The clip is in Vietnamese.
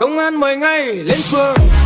công an mời ngay lên phường.